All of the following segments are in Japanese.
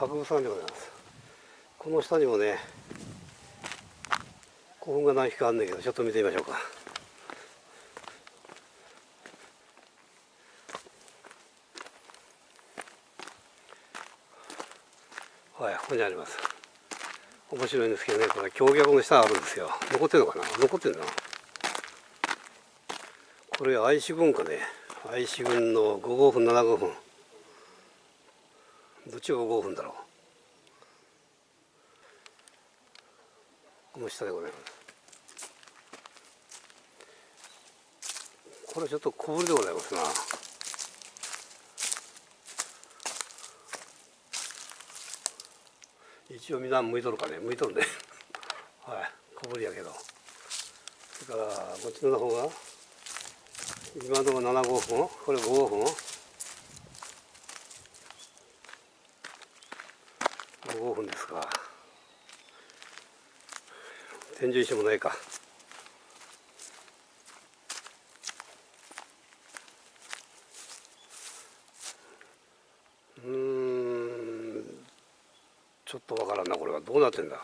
博物館でございますこの下にもね古墳が何匹かあるんねんけどちょっと見てみましょうか。はいここにあります。面白いんですけどねこれ橋脚の下あるんですよ。残ってるのかな？残ってるなこれ愛知軍かね。愛知軍の5号分7号分どっちが5分だろう？この下でございますこれちょっと小ぶりでございますな。一応みんな向いとるかね？向いとるね。はい。小ぶりやけど。それからこっちの方が今のところ7号分？これ5号分？5分ですか？天井石もないか。うんちょっとわからんなこれは。どうなってんだ？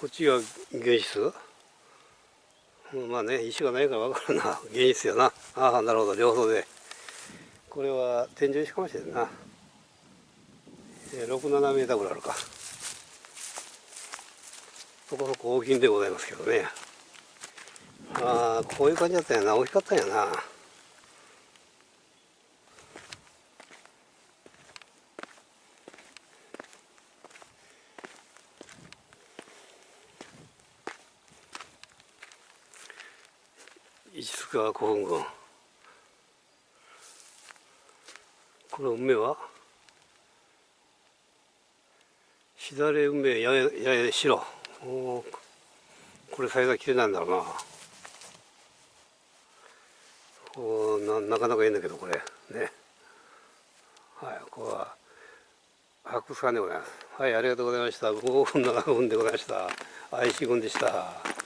こっちが原質まあね石がないから分かるな。原質やな。ああなるほど。両方で。これは天井石かもしれんな。67メーターぐらいあるか。そこそこ大きいんでございますけどね。ああこういう感じだったんやな。大きかったんやな。石塚古墳群。この梅は？しだれ梅やややや白。おこれサイズは綺麗なんだろうな。おななかなかいいんだけどこれ。ね。はいここは博物館でございます。はいありがとうございました。5分7分でございました。愛知郡でした。